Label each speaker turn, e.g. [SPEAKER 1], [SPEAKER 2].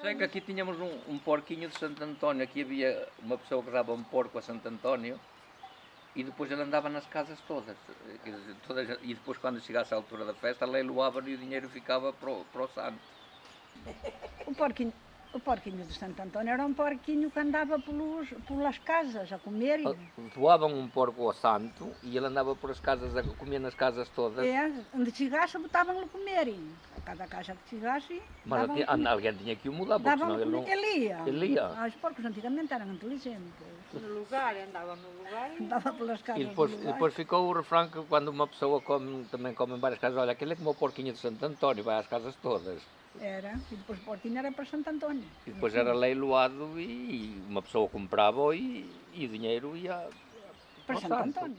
[SPEAKER 1] Sei que aqui tínhamos um, um porquinho de Santo António, aqui havia uma pessoa que dava um porco a Santo António e depois ele andava nas casas todas. Todas e depois quando chegasse a altura da festa, leiloava e o dinheiro ficava para o, para o santo.
[SPEAKER 2] O porquinho, o porquinho de Santo António era um porquinho que andava pelos, pelas casas a comer.
[SPEAKER 1] Ah,
[SPEAKER 2] E,
[SPEAKER 1] Doavam um porco ao santo e ele andava por as casas, a comer nas casas todas.
[SPEAKER 2] é, onde chegasse, botavam-lhe comer. E a cada casa que chegasse,
[SPEAKER 1] Mas tinha- alguém tinha que o mudar, porque senão ele não...
[SPEAKER 2] ele ia.
[SPEAKER 1] Ele ia.
[SPEAKER 2] Ah, Os porcos antigamente eram inteligentes.
[SPEAKER 3] No lugar, andava no lugar e
[SPEAKER 2] Andava pelas casas
[SPEAKER 1] E depois,
[SPEAKER 2] do
[SPEAKER 1] e depois ficou o refrão que quando uma pessoa come, também come em várias casas, olha, aquele é como o porquinho de Santo António, vai às casas todas.
[SPEAKER 2] Era, e depois Portinho era para Santo António.
[SPEAKER 1] E depois era leiloado e uma pessoa comprava e, e o dinheiro ia...
[SPEAKER 2] Para Santo António.